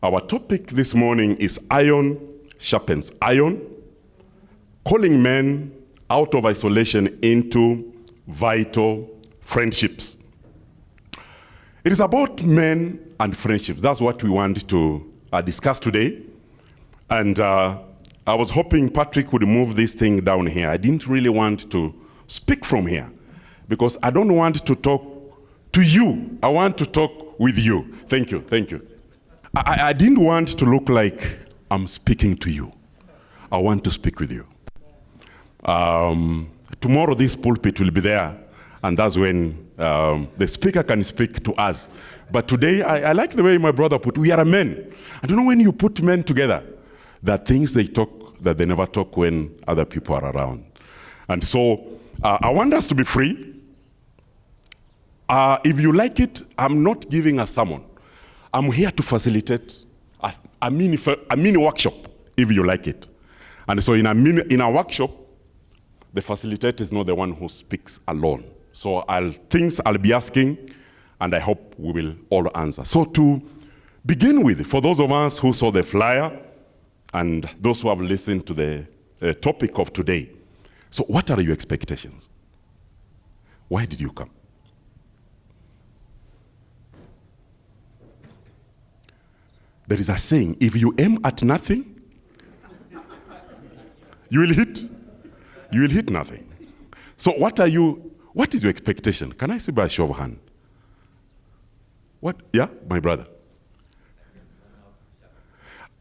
Our topic this morning is iron sharpens iron, calling men out of isolation into vital friendships. It is about men and friendships. That's what we want to uh, discuss today. And uh, I was hoping Patrick would move this thing down here. I didn't really want to speak from here because I don't want to talk to you. I want to talk with you. Thank you. Thank you. I, I didn't want to look like I'm speaking to you. I want to speak with you. Um, tomorrow, this pulpit will be there, and that's when um, the speaker can speak to us. But today, I, I like the way my brother put, we are men. I don't know when you put men together, that things they talk that they never talk when other people are around. And so uh, I want us to be free. Uh, if you like it, I'm not giving a sermon. I'm here to facilitate a, a, mini, a mini workshop, if you like it. And so in a, mini, in a workshop, the facilitator is not the one who speaks alone. So I'll, things I'll be asking, and I hope we will all answer. So to begin with, for those of us who saw the flyer, and those who have listened to the uh, topic of today. So, what are your expectations? Why did you come? There is a saying if you aim at nothing, you will hit. You will hit nothing. So, what are you? What is your expectation? Can I see by a show of hand? What? Yeah, my brother.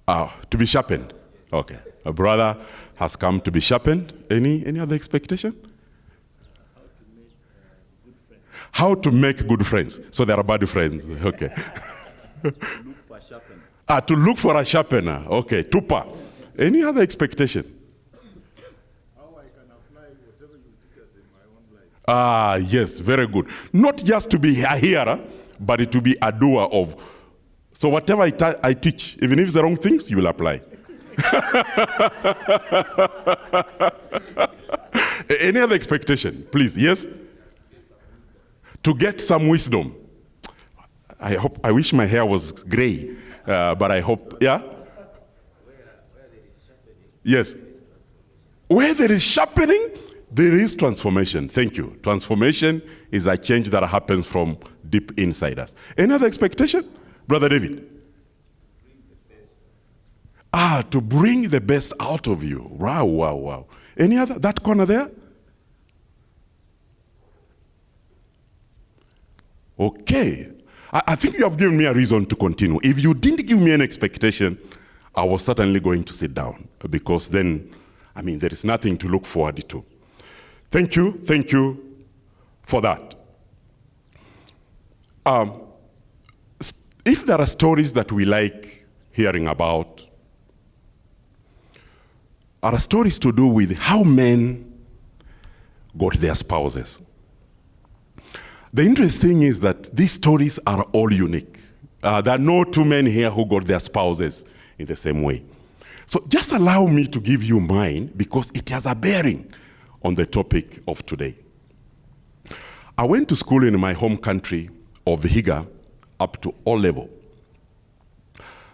Uh, to be sharpened. Okay. A brother has come to be sharpened. Any, any other expectation? How to make good friends. So there are bad friends. Okay. ah, to look for a sharpener. Okay. Tupa. Any other expectation? How I can apply whatever you think is in my own life. Ah, yes, very good. Not just to be a hearer, but to be a doer of so whatever I, I teach, even if it's the wrong things, you will apply. Any other expectation, please? Yes? To get some wisdom. I hope. I wish my hair was gray, uh, but I hope. Yeah. Yes. Where there is sharpening, there is transformation. Thank you. Transformation is a change that happens from deep inside us. Any other expectation? Brother David? Ah, to bring the best out of you. Wow, wow, wow. Any other? That corner there? Okay. I, I, think you have given me a reason to continue. If you didn't give me an expectation, I was certainly going to sit down because then, I mean, there is nothing to look forward to. Thank you. Thank you for that. Um, if there are stories that we like hearing about, are stories to do with how men got their spouses. The interesting thing is that these stories are all unique. Uh, there are no two men here who got their spouses in the same way. So just allow me to give you mine because it has a bearing on the topic of today. I went to school in my home country of Vihiga up to O level.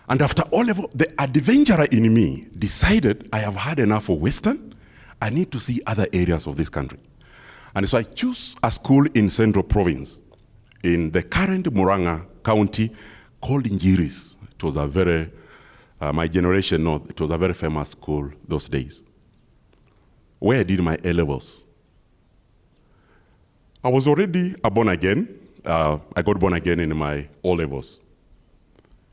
And after O level, the adventurer in me decided I have had enough of Western. I need to see other areas of this country. And so I chose a school in Central Province, in the current Muranga County, called Injiris. It was a very, uh, my generation know, it was a very famous school those days. Where I did my A levels. I was already a born again, uh, I got born again in my O levels.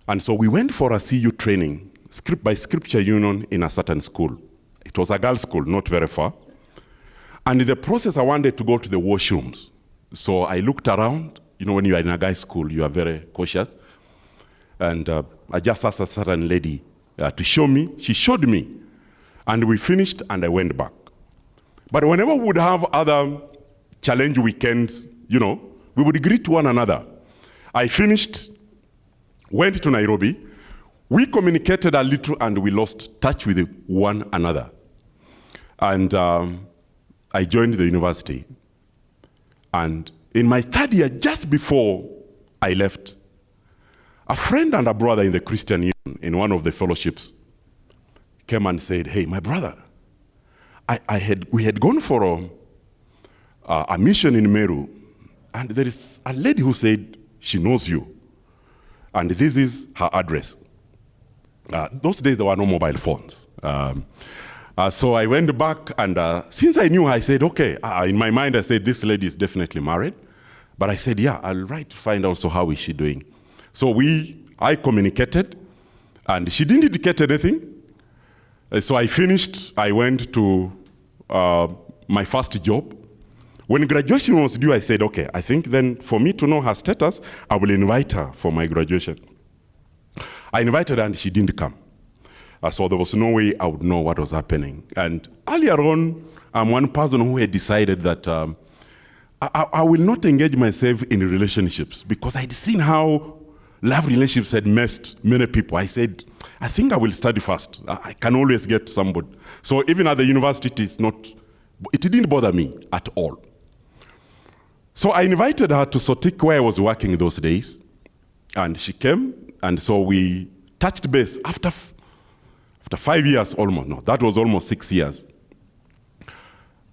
And so we went for a CU training, script by Scripture Union in a certain school. It was a girls' school, not very far. And in the process, I wanted to go to the washrooms. So I looked around. You know, when you are in a guy's school, you are very cautious. And uh, I just asked a certain lady uh, to show me. She showed me. And we finished, and I went back. But whenever we would have other challenge weekends, you know, we would greet one another. I finished, went to Nairobi. We communicated a little and we lost touch with one another. And um, I joined the university. And in my third year, just before I left, A friend and a brother in the Christian Union, in one of the fellowships, came and said, Hey, my brother, I, I had, we had gone for a, a mission in Meru, and there is a lady who said she knows you, and this is her address. Uh, those days there were no mobile phones. Um, uh, so I went back, and uh, since I knew, I said, okay. Uh, in my mind, I said, this lady is definitely married. But I said, yeah, I'll write to find out, so how is she doing? So we, I communicated, and she didn't indicate anything. Uh, so I finished, I went to uh, my first job. When graduation was due, I said, okay, I think then for me to know her status, I will invite her for my graduation. I invited her and she didn't come. Uh, so there was no way I would know what was happening. And earlier on, I'm one person who had decided that um, I, I, will not engage myself in relationships because I'd seen how love relationships had messed many people. I said, I think I will study first. I can always get somebody. So even at the university, it's not, it didn't bother me at all. So I invited her to Sotik where I was working those days. And she came, and so we touched base after, after five years almost. No, that was almost six years.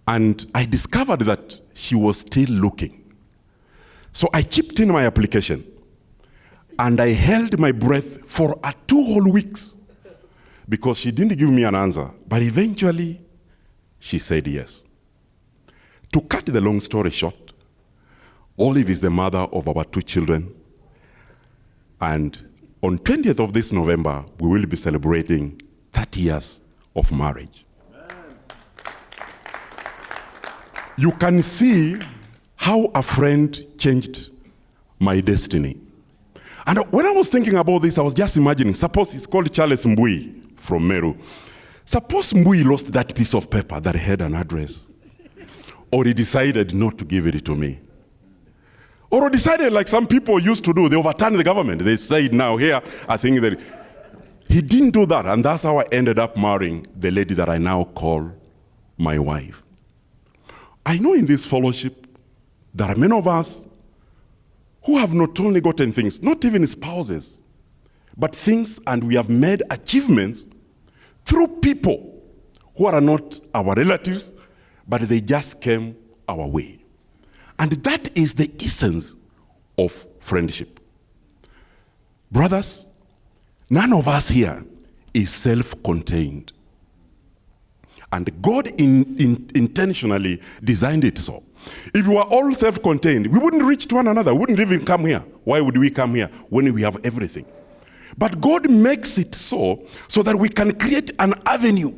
And I discovered that she was still looking. So I chipped in my application and I held my breath for a two whole weeks because she didn't give me an answer. But eventually, she said yes. To cut the long story short, Olive is the mother of our two children. And on 20th of this November, we will be celebrating 30 years of marriage. you can see how a friend changed my destiny. And when I was thinking about this, I was just imagining, suppose it's called Charles Mbui from Meru. Suppose Mbui lost that piece of paper that had an address. or he decided not to give it to me. Or decided like some people used to do, they overturned the government. They said now here, I think that he didn't do that. And that's how I ended up marrying the lady that I now call my wife. I know in this fellowship, there are many of us who have not only gotten things, not even spouses, but things, and we have made achievements through people who are not our relatives, but they just came our way. And that is the essence of friendship. Brothers, none of us here is self contained. And God in, in, intentionally designed it so. If we were all self-contained, we wouldn't reach to one another. We wouldn't even come here. Why would we come here when we have everything? But God makes it so, so that we can create an avenue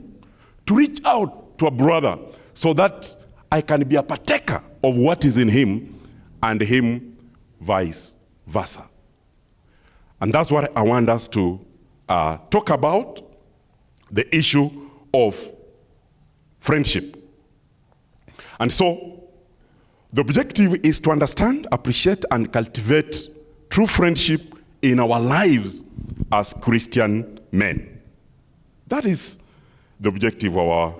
to reach out to a brother so that I can be a partaker of what is in him and him vice versa. And that's what I want us to uh, talk about, the issue of friendship. And so, the objective is to understand, appreciate, and cultivate true friendship in our lives as Christian men. That is the objective of our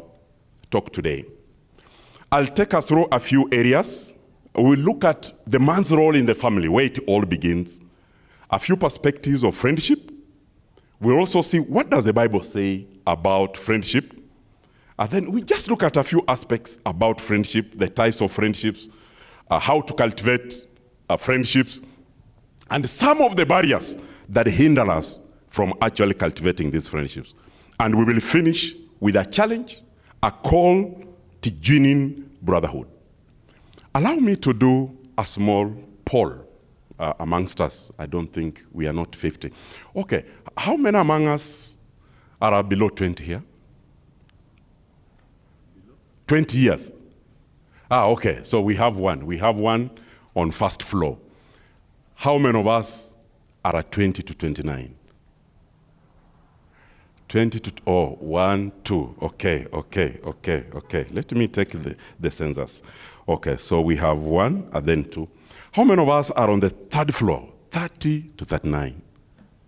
talk today. I'll take us through a few areas. We'll look at the man's role in the family, where it all begins, a few perspectives of friendship. We'll also see what does the Bible say about friendship, and then we just look at a few aspects about friendship, the types of friendships, uh, how to cultivate uh, friendships, and some of the barriers that hinder us from actually cultivating these friendships. And we will finish with a challenge, a call to genuine brotherhood. Allow me to do a small poll uh, amongst us. I don't think we are not 50. Okay, how many among us are below 20 here? 20 years. Ah, okay. So we have one. We have one on first floor. How many of us are at 20 to 29? 20 to, oh, one, two. Okay, okay, okay, okay. Let me take the, the census. Okay, so we have one and then two. How many of us are on the third floor? 30 to 39.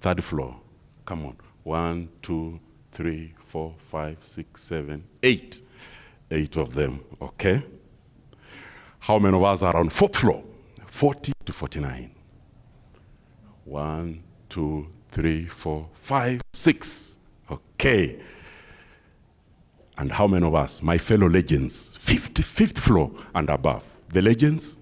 Third floor. Come on. One, two, three, four, five, six, seven, eight eight of them, okay? How many of us are on fourth floor? 40 to 49. One, two, three, four, five, six. Okay. And how many of us, my fellow legends, fifth, fifth floor and above? The legends?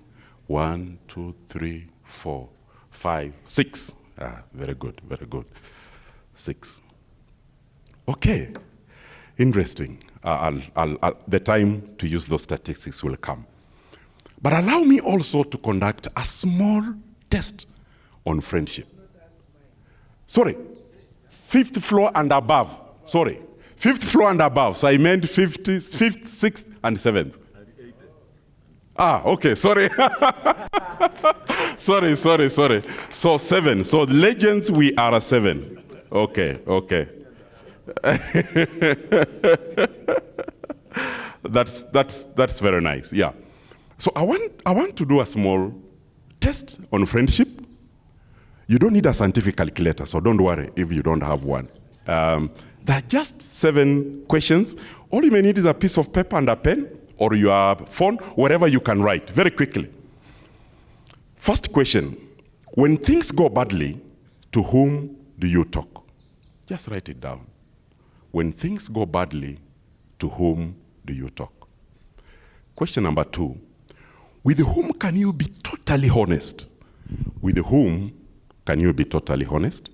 One, two, three, four, five, six. Ah, very good, very good. Six. Okay. Interesting. Uh, I'll, I'll, I'll, the time to use those statistics will come. But allow me also to conduct a small test on friendship. Sorry, fifth floor and above. Sorry, fifth floor and above. So I meant fifth, fifth, sixth, and seventh. Ah, okay, sorry. sorry, sorry, sorry. So seven. So legends, we are a seven. Okay, okay. that's, that's, that's very nice, yeah. So I want, I want to do a small test on friendship. You don't need a scientific calculator, so don't worry if you don't have one. Um, there are just seven questions. All you may need is a piece of paper and a pen, or your phone, wherever you can write, very quickly. First question, when things go badly, to whom do you talk? Just write it down. When things go badly, to whom do you talk? Question number two, with whom can you be totally honest? With whom can you be totally honest?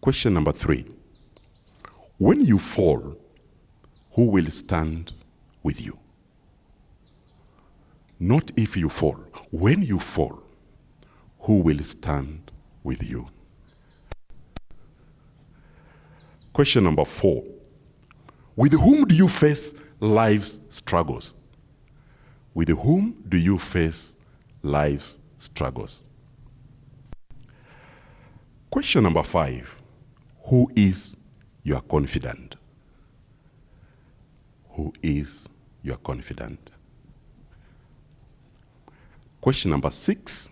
Question number three. When you fall, who will stand with you? Not if you fall. When you fall, who will stand with you? Question number four. With whom do you face life's struggles? With whom do you face life's struggles? Question number five Who is your confidant? Who is your confidant? Question number six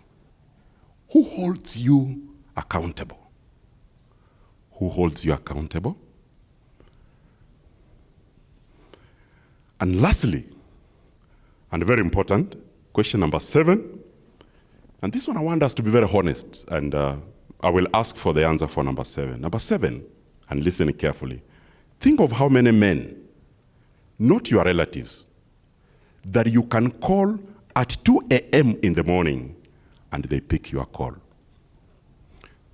Who holds you accountable? Who holds you accountable? And lastly, and very important, question number seven. And this one I want us to be very honest, and uh, I will ask for the answer for number seven. Number seven, and listen carefully. Think of how many men, not your relatives, that you can call at 2 a.m. in the morning and they pick your call.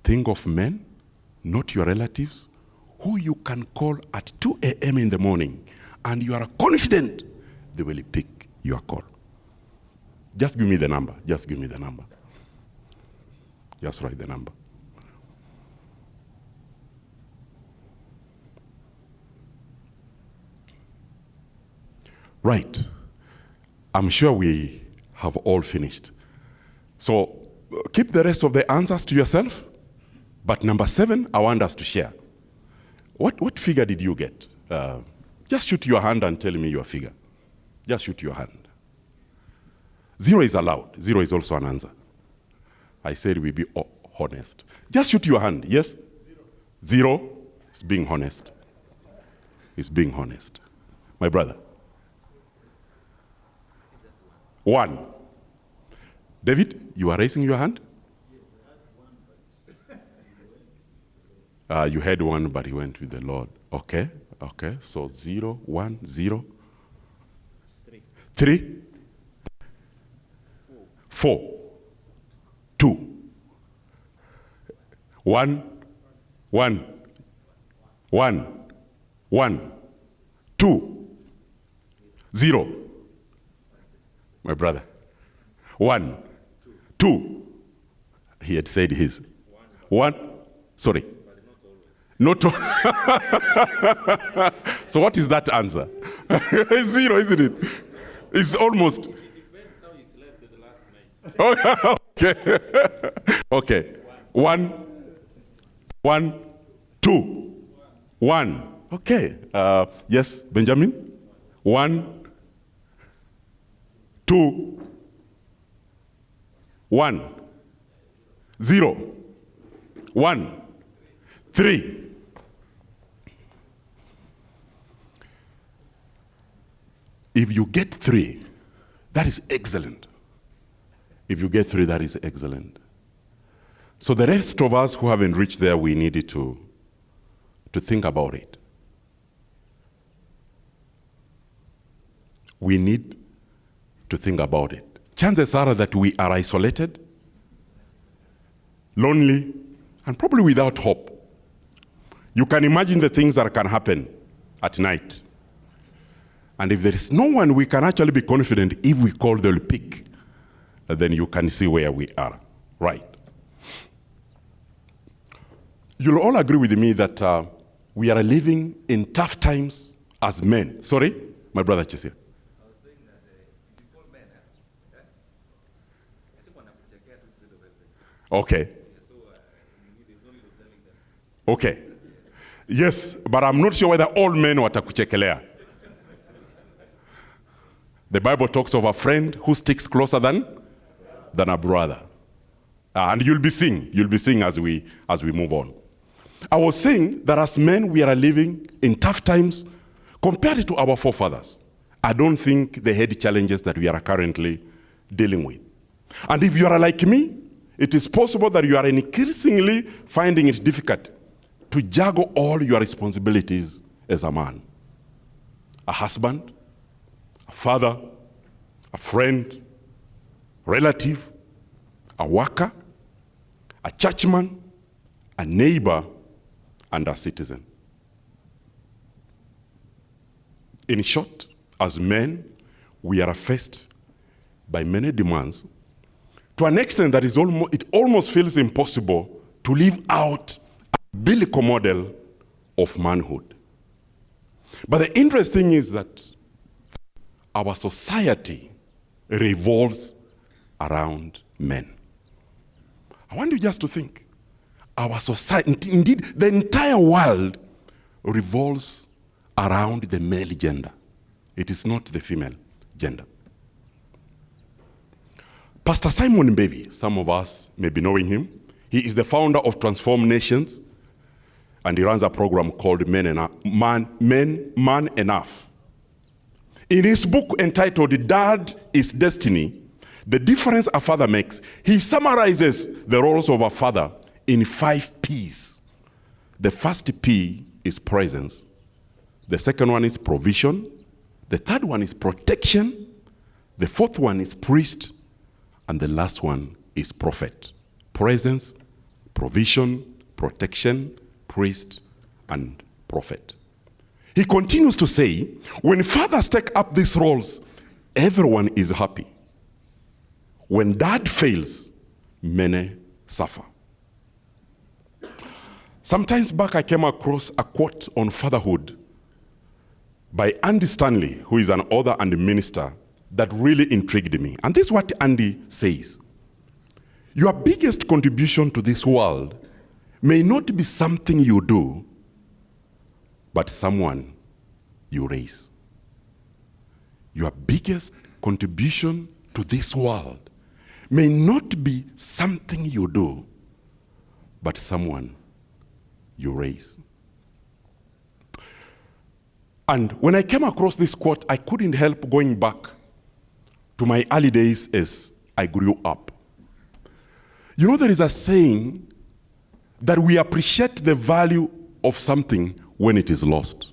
Think of men, not your relatives, who you can call at 2 a.m. in the morning and you are confident they will pick your call. Just give me the number. Just give me the number. Just write the number. Right. I'm sure we have all finished. So keep the rest of the answers to yourself. But number seven, I want us to share. What, what figure did you get? Uh, just shoot your hand and tell me your figure. Just shoot your hand. Zero is allowed. Zero is also an answer. I said we be honest. Just shoot your hand. Yes? Zero. Zero is being honest. Is being honest. My brother. One. David, you are raising your hand? Uh, you had one, but he went with the Lord. Okay. Okay, so zero, one, zero. Three. Three. Four. Two. One. One. One. One. Two. Zero. My brother. One. Two. He had said his. One. Sorry. Not so what is that answer? Zero, isn't it? It's almost. It depends how he slept the last night. okay. okay. One. One. Two. One. Okay. Uh, yes, Benjamin? One. Two. One. Zero. One. Three. If you get three, that is excellent. If you get three, that is excellent. So the rest of us who haven't reached there, we needed to, to think about it. We need to think about it. Chances are that we are isolated, lonely, and probably without hope. You can imagine the things that can happen at night. And if there is no one, we can actually be confident if we call, they'll pick. Then you can see where we are. Right. You'll all agree with me that uh, we are living in tough times as men. Sorry, my brother Chesia. Okay. Okay. Yes, but I'm not sure whether all men watakuchekelea. The Bible talks of a friend who sticks closer than, than a brother. Uh, and you'll be seeing, you'll be seeing as we, as we move on. I was saying that as men, we are living in tough times compared to our forefathers. I don't think they had challenges that we are currently dealing with. And if you are like me, it is possible that you are increasingly finding it difficult to juggle all your responsibilities as a man. A husband, a father, a friend, relative, a worker, a churchman, a neighbor, and a citizen. In short, as men, we are faced by many demands to an extent that is almost, it almost feels impossible to live out a biblical model of manhood. But the interesting is that our society revolves around men. I want you just to think. Our society, indeed, the entire world revolves around the male gender. It is not the female gender. Pastor Simon Mbevi, some of us may be knowing him. He is the founder of Transform Nations, and he runs a program called Men, Man, Men, Man Enough. In his book entitled Dad is Destiny, the difference a father makes, he summarizes the roles of a father in five P's. The first P is presence. The second one is provision. The third one is protection. The fourth one is priest. And the last one is prophet. Presence, provision, protection, priest, and prophet. He continues to say, when fathers take up these roles, everyone is happy. When dad fails, many suffer. Sometimes back, I came across a quote on fatherhood by Andy Stanley, who is an author and minister that really intrigued me. And this is what Andy says Your biggest contribution to this world may not be something you do, but someone you raise. Your biggest contribution to this world may not be something you do, but someone you raise. And when I came across this quote, I couldn't help going back to my early days as I grew up. You know, there is a saying that we appreciate the value of something when it is lost.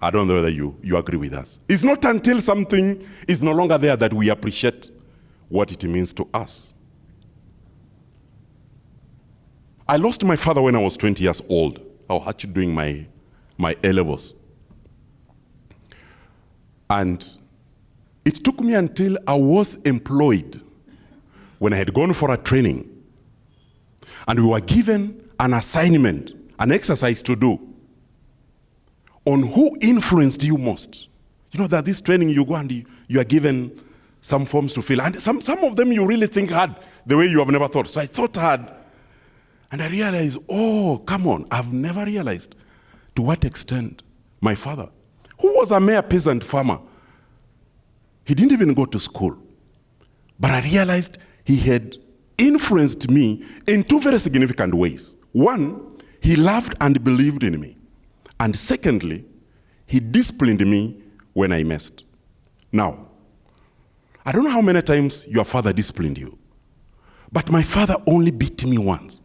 I don't know whether you, you agree with us. It's not until something is no longer there that we appreciate what it means to us. I lost my father when I was 20 years old. I was actually doing my, my A levels. And it took me until I was employed when I had gone for a training and we were given an assignment, an exercise to do on who influenced you most. You know that this training you go and you, you are given some forms to fill, and some, some of them you really think hard the way you have never thought. So I thought hard, and I realized, oh, come on, I've never realized to what extent my father, who was a mere peasant farmer, he didn't even go to school. But I realized he had influenced me in two very significant ways. One, he loved and believed in me. And secondly, he disciplined me when I messed. Now, I don't know how many times your father disciplined you, But my father only beat me once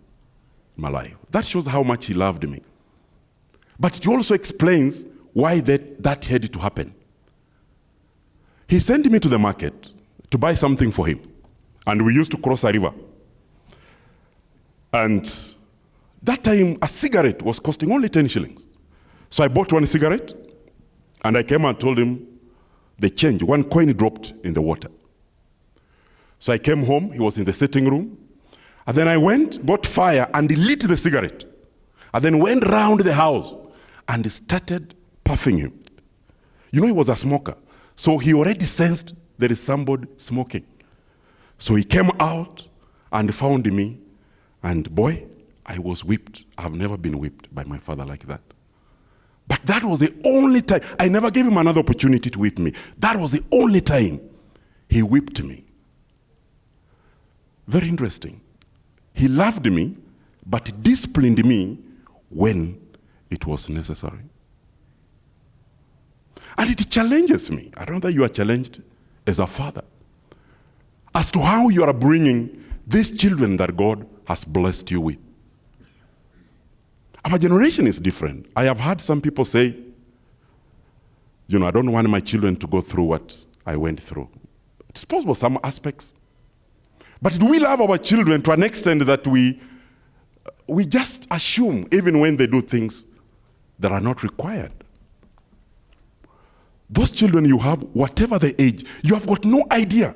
in my life. That shows how much he loved me. But it also explains why that, that had to happen. He sent me to the market to buy something for him. And we used to cross a river. And that time, a cigarette was costing only 10 shillings. So I bought one cigarette, and I came and told him the change. One coin dropped in the water. So I came home, he was in the sitting room. And then I went, got fire, and lit the cigarette. And then went round the house and started puffing him. You know, he was a smoker. So he already sensed there is somebody smoking. So he came out and found me. And boy, I was whipped. I've never been whipped by my father like that. But that was the only time. I never gave him another opportunity to whip me. That was the only time he whipped me. Very interesting. He loved me, but disciplined me when it was necessary. And it challenges me. I don't know that you are challenged as a father as to how you are bringing these children that God has blessed you with. Our generation is different. I have heard some people say, you know, I don't want my children to go through what I went through. It's possible some aspects. But do we love our children to an extent that we, we just assume, even when they do things that are not required? Those children you have, whatever the age, you have got no idea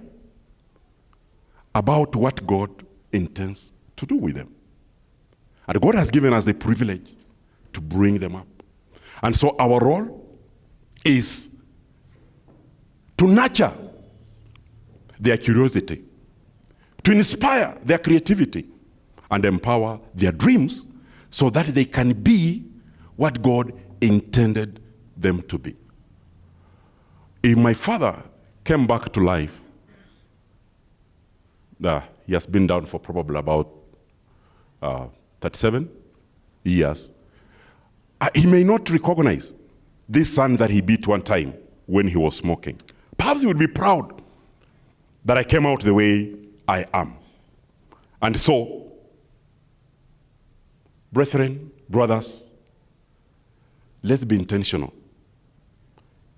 about what God intends to do with them. And God has given us the privilege to bring them up. And so our role is to nurture their curiosity, to inspire their creativity, and empower their dreams so that they can be what God intended them to be. If my father came back to life, uh, he has been down for probably about uh, 37 years. Uh, he may not recognize this son that he beat one time when he was smoking. Perhaps he would be proud that I came out the way I am. And so, brethren, brothers, let's be intentional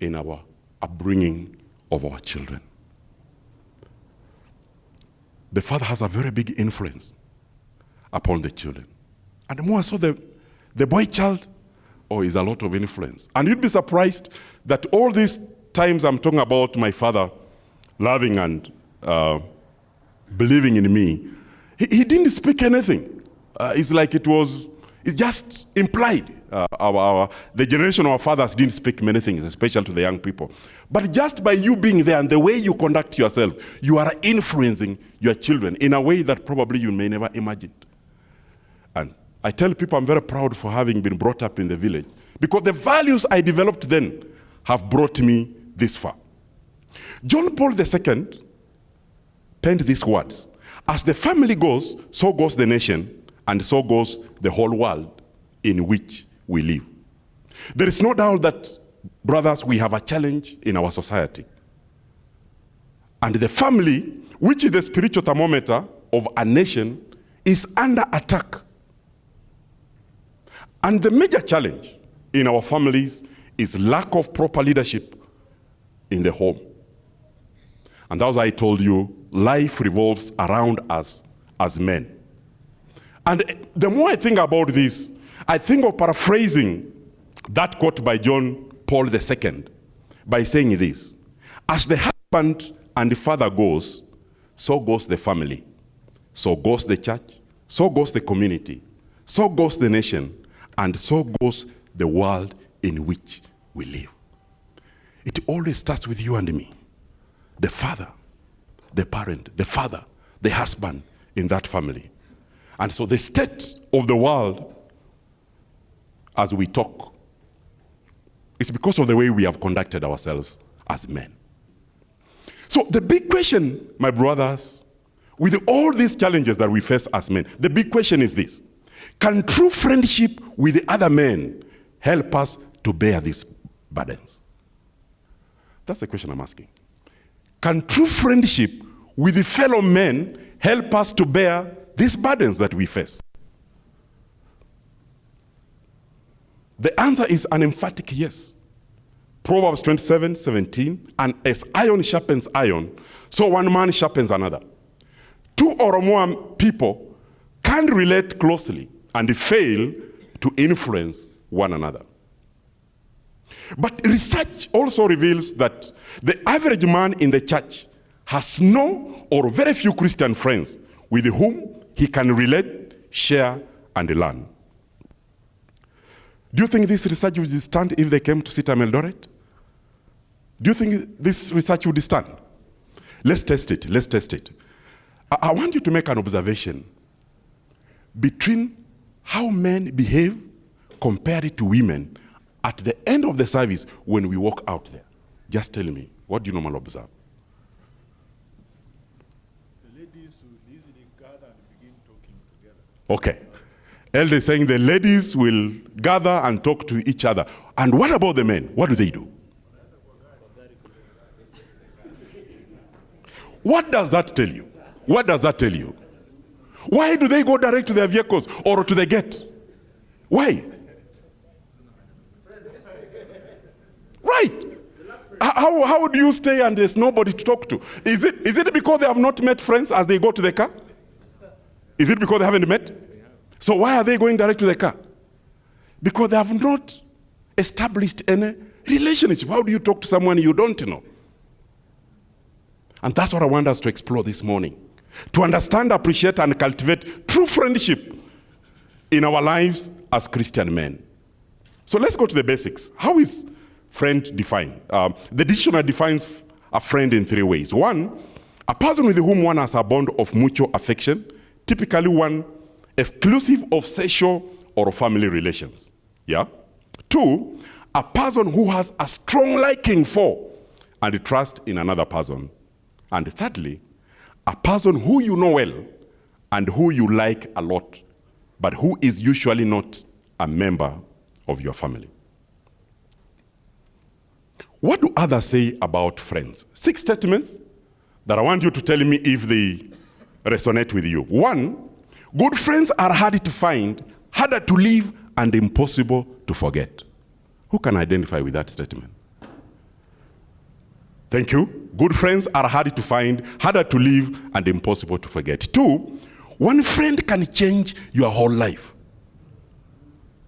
in our upbringing of our children. The father has a very big influence upon the children. And the more so, the, the boy child oh, is a lot of influence. And you'd be surprised that all these times I'm talking about my father loving and uh, believing in me, he, he, didn't speak anything. Uh, it's like it was, it's just implied. Uh, our, our, the generation of our fathers didn't speak many things, especially to the young people. But just by you being there and the way you conduct yourself, you are influencing your children in a way that probably you may never imagine. And I tell people I'm very proud for having been brought up in the village because the values I developed then have brought me this far. John Paul II penned these words As the family goes, so goes the nation, and so goes the whole world in which we live. There is no doubt that, brothers, we have a challenge in our society. And the family, which is the spiritual thermometer of a nation, is under attack. And the major challenge in our families is lack of proper leadership in the home. And as I told you, life revolves around us as men. And the more I think about this, I think of paraphrasing that quote by John Paul II by saying this As the husband and the father goes, so goes the family, so goes the church, so goes the community, so goes the nation, and so goes the world in which we live. It always starts with you and me. The father, the parent, the father, the husband in that family. And so the state of the world as we talk. It's because of the way we have conducted ourselves as men. So the big question, my brothers, with all these challenges that we face as men, the big question is this. Can true friendship with the other men help us to bear these burdens? That's the question I'm asking. Can true friendship with the fellow men help us to bear these burdens that we face? The answer is an emphatic yes. Proverbs 27 17, and as iron sharpens iron, so one man sharpens another. Two or more people can relate closely and fail to influence one another. But research also reveals that the average man in the church has no or very few Christian friends with whom he can relate, share, and learn. Do you think this research would stand if they came to CITAM Eldoret? Do you think this research would stand? Let's test it. Let's test it. I, I want you to make an observation between how men behave compared to women at the end of the service when we walk out there. Just tell me, what do you normally observe? The ladies will easily gather and begin talking together. Okay. Elder is saying the ladies will gather and talk to each other. And what about the men? What do they do? What does that tell you? What does that tell you? Why do they go direct to their vehicles or to the gate? Why? Right. How, how do you stay and there's nobody to talk to? Is it, is it because they have not met friends as they go to the car? Is it because they haven't met? So why are they going direct to the car? Because they have not established any relationship. How do you talk to someone you don't know? And that's what I want us to explore this morning. To understand, appreciate, and cultivate true friendship in our lives as Christian men. So let's go to the basics. How is friend defined? Um, the dictionary defines a friend in three ways. One, a person with whom one has a bond of mutual affection, typically one exclusive of sexual or family relations. Yeah? Two, a person who has a strong liking for and trust in another person. And thirdly, a person who you know well and who you like a lot, but who is usually not a member of your family. What do others say about friends? Six statements that I want you to tell me if they resonate with you. One, good friends are hard to find, harder to live, and impossible to forget. Who can identify with that statement? Thank you. Good friends are hard to find, harder to live, and impossible to forget. Two, one friend can change your whole life.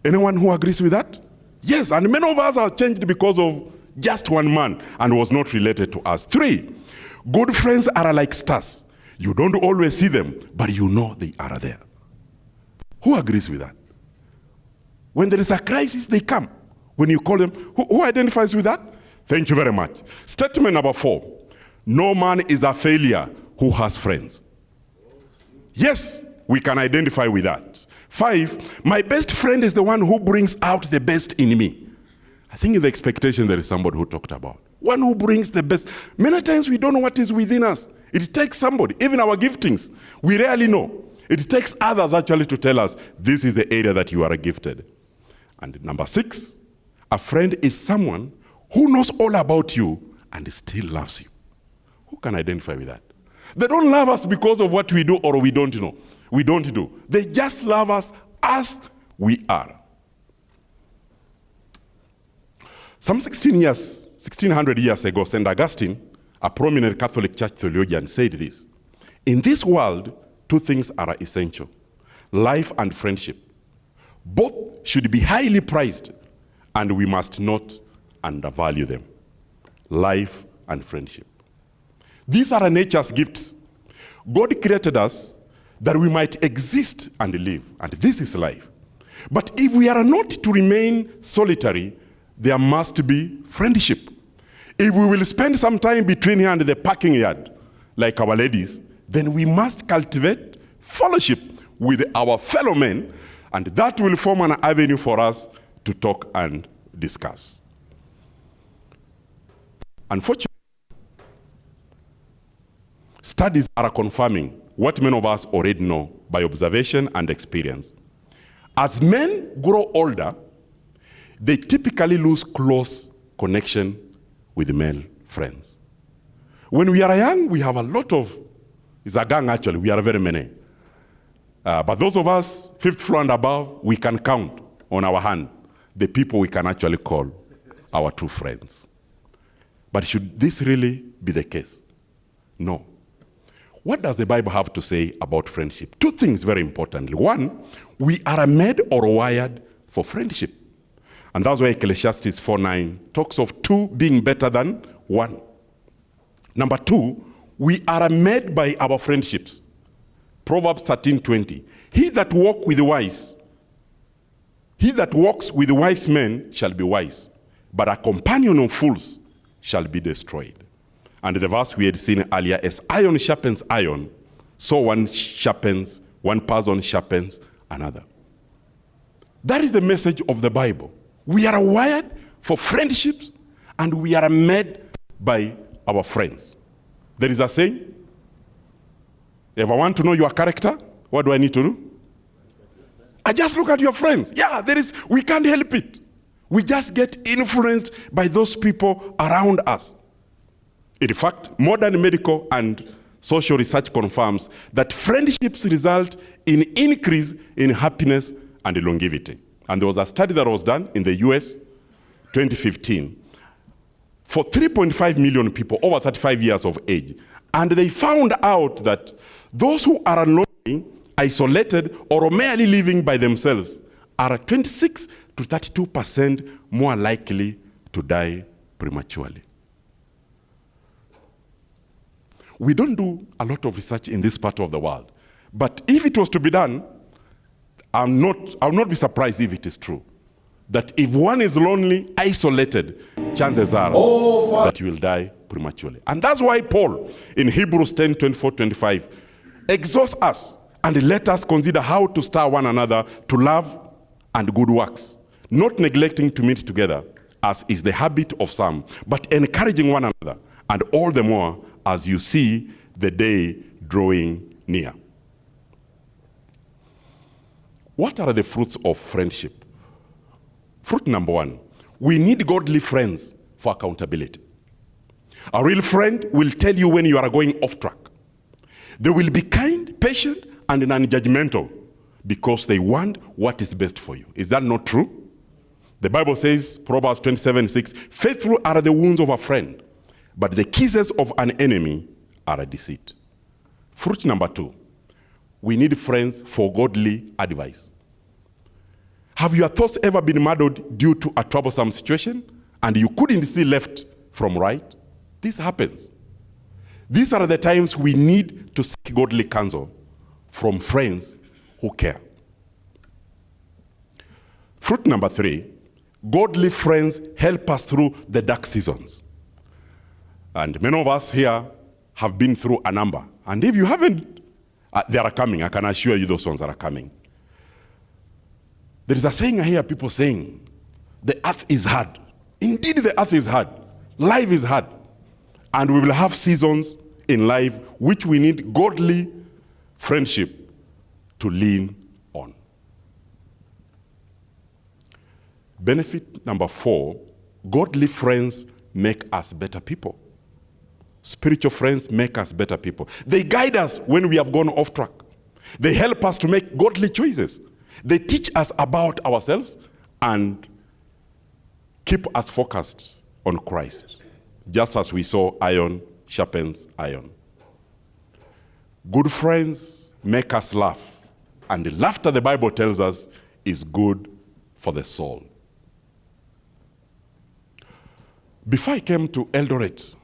Anyone who agrees with that? Yes, and many of us are changed because of just one man and was not related to us. Three, good friends are like stars. You don't always see them, but you know they are there. Who agrees with that? When there is a crisis, they come. When you call them, who, who identifies with that? Thank you very much. Statement number four no man is a failure who has friends. Yes, we can identify with that. Five, my best friend is the one who brings out the best in me. I think in the expectation there is somebody who talked about. One who brings the best. Many times we don't know what is within us. It takes somebody, even our giftings, we rarely know. It takes others actually to tell us this is the area that you are gifted. And number six, a friend is someone who knows all about you and still loves you. Who can identify with that? They don't love us because of what we do or we don't know. We don't do. They just love us as we are. Some 16 years, 1600 years ago, St. Augustine, a prominent Catholic Church theologian, said this In this world, two things are essential life and friendship. Both should be highly prized, and we must not undervalue them life and friendship. These are nature's gifts. God created us that we might exist and live, and this is life. But if we are not to remain solitary, there must be friendship. If we will spend some time between here and the parking yard, like our ladies, then we must cultivate fellowship with our fellow men, and that will form an avenue for us to talk and discuss. Unfortunately, studies are confirming what many of us already know by observation and experience. As men grow older, they typically lose close connection with male friends. When we are young, we have a lot of It's a gang, actually. We are very many. Uh, but those of us, fifth floor and above, we can count on our hand the people we can actually call our true friends. But should this really be the case? No. What does the Bible have to say about friendship? Two things very importantly. One, we are made or wired for friendship. And that's why Ecclesiastes 4:9 talks of two being better than one. Number two, we are made by our friendships. Proverbs 13:20. He that walk with the wise, he that walks with wise men shall be wise, but a companion of fools shall be destroyed. And the verse we had seen earlier is iron sharpens iron, so one sharpens, one person sharpens another. That is the message of the Bible. We are wired for friendships and we are made by our friends. There is a saying, if I want to know your character, what do I need to do? I just look at your friends. Yeah, there is, we can't help it. We just get influenced by those people around us. In fact, modern medical and social research confirms that friendships result in increase in happiness and longevity. And there was a study that was done in the US 2015 for 3.5 million people over 35 years of age. And they found out that those who are lonely, isolated, or merely living by themselves are 26 to 32% more likely to die prematurely. We don't do a lot of research in this part of the world. But if it was to be done, I'm not, I'll not be surprised if it is true. That if one is lonely, isolated, chances are oh, that you will die prematurely. And that's why Paul in Hebrews 10 24 25 exhorts us and let us consider how to stir one another to love and good works, not neglecting to meet together, as is the habit of some, but encouraging one another, and all the more as you see the day drawing near. What are the fruits of friendship? Fruit number one, we need godly friends for accountability. A real friend will tell you when you are going off track. They will be kind, patient, and non-judgmental because they want what is best for you. Is that not true? The Bible says, Proverbs 27, 6, faithful are the wounds of a friend, but the kisses of an enemy are a deceit. Fruit number two, we need friends for godly advice. Have your thoughts ever been muddled due to a troublesome situation and you couldn't see left from right? This happens. These are the times we need to seek godly counsel from friends who care. Fruit number three, godly friends help us through the dark seasons. And many of us here have been through a number. And if you haven't, uh, they are coming. I can assure you those ones are coming. There is a saying I hear people saying, the earth is hard. Indeed, the earth is hard. Life is hard. And we will have seasons in life which we need godly friendship to lean on. Benefit number four, godly friends make us better people. Spiritual friends make us better people. They guide us when we have gone off track. They help us to make godly choices. They teach us about ourselves and keep us focused on Christ, just as we saw iron sharpens iron. Good friends make us laugh, and the laughter the Bible tells us is good for the soul. Before I came to Eldoret,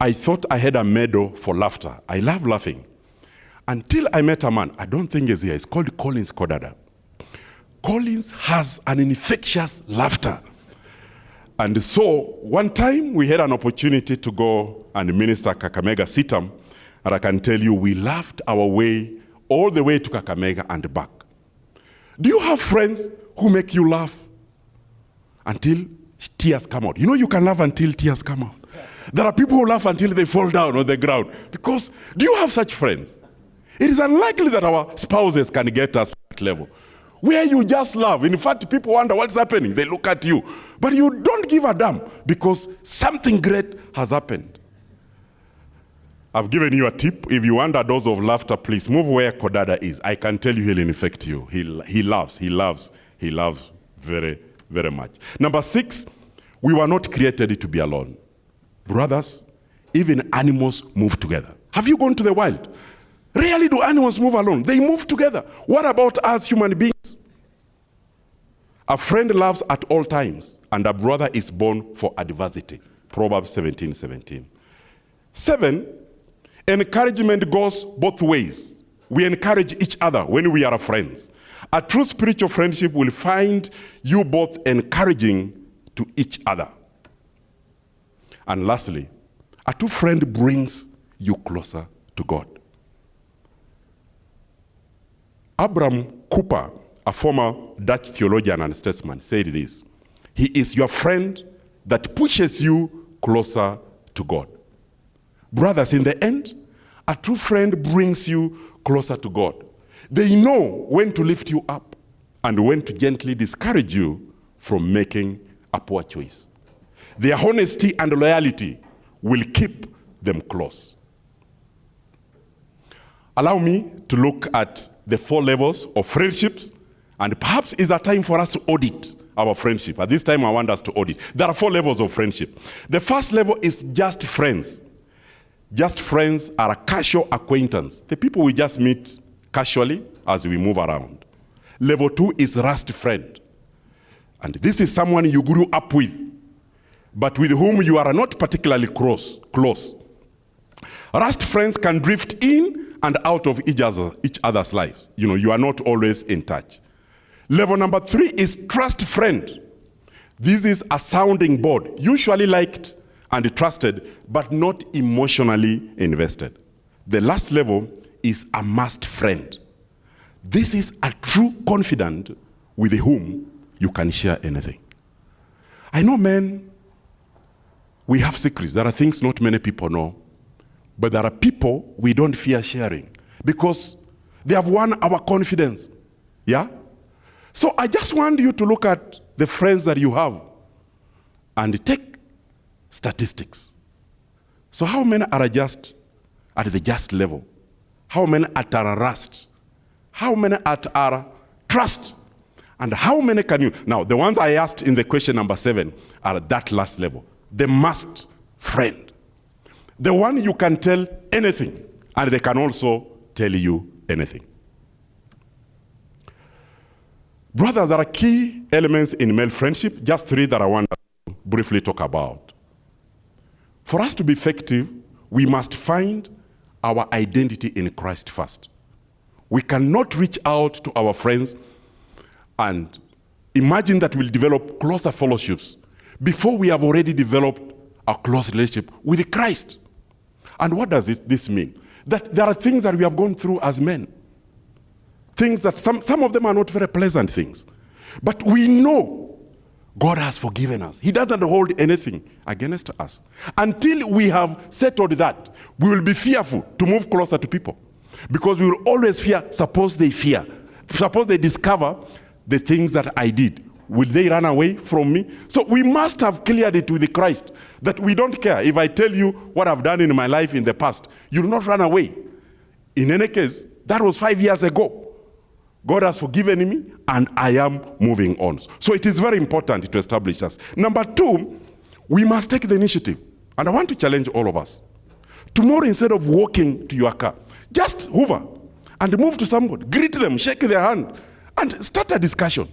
I thought I had a medal for laughter. I love laughing. Until I met a man, I don't think he's here, He's called Collins Kodada. Collins has an infectious laughter. And so one time we had an opportunity to go and minister Kakamega CITAM, and I can tell you we laughed our way all the way to Kakamega and back. Do you have friends who make you laugh until tears come out? You know you can laugh until tears come out. There are people who laugh until they fall down on the ground. Because, do you have such friends? It is unlikely that our spouses can get us that level. Where you just laugh. In fact, people wonder what's happening. They look at you. But you don't give a damn because something great has happened. I've given you a tip. If you want a dose of laughter, please move where Kodada is. I can tell you he'll infect you. He, he loves, he loves, he loves very, very much. Number six, we were not created to be alone. Brothers, even animals move together. Have you gone to the wild? Rarely do animals move alone. They move together. What about us human beings? A friend loves at all times, and a brother is born for adversity. Proverbs 17, 17. Seven, encouragement goes both ways. We encourage each other when we are friends. A true spiritual friendship will find you both encouraging to each other. And lastly, a true friend brings you closer to God. Abraham Kuyper, a former Dutch theologian and statesman, said this He is your friend that pushes you closer to God. Brothers, in the end, a true friend brings you closer to God. They know when to lift you up and when to gently discourage you from making a poor choice. Their honesty and loyalty will keep them close. Allow me to look at the four levels of friendships, and perhaps it's a time for us to audit our friendship. At this time, I want us to audit. There are four levels of friendship. The first level is just friends. Just friends are a casual acquaintance. The people we just meet casually as we move around. Level two is rust friend. And this is someone you grew up with, but with whom you are not particularly close. close. Rust friends can drift in and out of each, other, each other's lives. You know, you are not always in touch. Level number three is trust friend. This is a sounding board, usually liked and trusted, but not emotionally invested. The last level is a must friend. This is a true confidant with whom you can share anything. I know men, we have secrets. There are things not many people know. But there are people we don't fear sharing because they have won our confidence. Yeah? So I just want you to look at the friends that you have and take statistics. So how many are just at the just level? How many at our rust? How many at our trust? And how many can you? Now, the ones I asked in the question number seven are at that last level. The must friend. The one you can tell anything, and they can also tell you anything. Brothers, there are key elements in male friendship, just three that I want to briefly talk about. For us to be effective, we must find our identity in Christ first. We cannot reach out to our friends and imagine that we'll develop closer fellowships before we have already developed a close relationship with Christ. And what does this mean? That there are things that we have gone through as men. Things that some, some of them are not very pleasant things. But we know God has forgiven us. He doesn't hold anything against us. Until we have settled that, we will be fearful to move closer to people. Because we will always fear, suppose they fear. Suppose they discover the things that I did. Will they run away from me? So we must have cleared it with Christ that we don't care. If I tell you what I've done in my life in the past, you'll not run away. In any case, that was five years ago. God has forgiven me and I am moving on. So it is very important to establish us. Number two, we must take the initiative. And I want to challenge all of us. Tomorrow, instead of walking to your car, just hover and move to somebody, greet them, shake their hand, and start a discussion.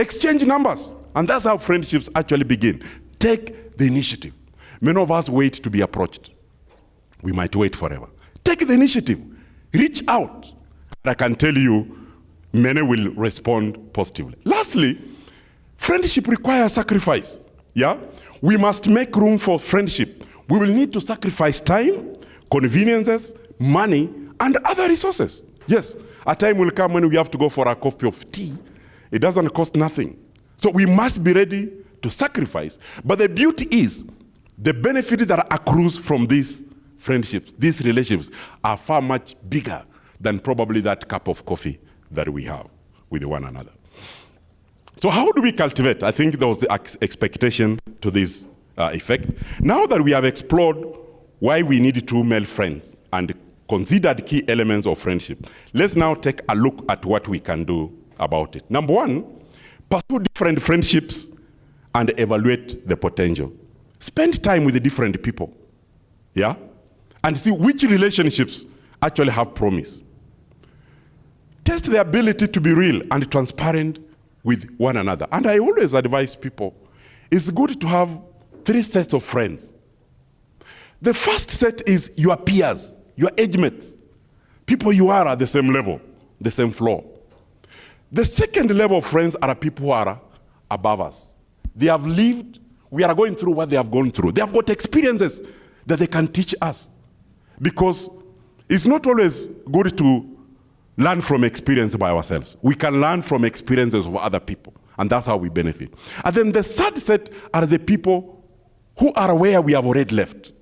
Exchange numbers. And that's how friendships actually begin. Take the initiative. Many of us wait to be approached. We might wait forever. Take the initiative. Reach out. I can tell you, many will respond positively. Lastly, friendship requires sacrifice. Yeah? We must make room for friendship. We will need to sacrifice time, conveniences, money, and other resources. Yes, a time will come when we have to go for a cup of tea it doesn't cost nothing. So we must be ready to sacrifice. But the beauty is, the benefit that accrues from these friendships, these relationships, are far much bigger than probably that cup of coffee that we have with one another. So how do we cultivate? I think there was the expectation to this uh, effect. Now that we have explored why we need two male friends and considered key elements of friendship. Let's now take a look at what we can do about it. Number one, pursue different friendships and evaluate the potential. Spend time with the different people, yeah? And see which relationships actually have promise. Test the ability to be real and transparent with one another. And I always advise people, it's good to have three sets of friends. The first set is your peers, your age mates, people you are at the same level, the same floor. The second level of friends are people who are above us. They have lived, we are going through what they have gone through. They have got experiences that they can teach us. Because it's not always good to learn from experience by ourselves. We can learn from experiences of other people, and that's how we benefit. And then the third set are the people who are where we have already left.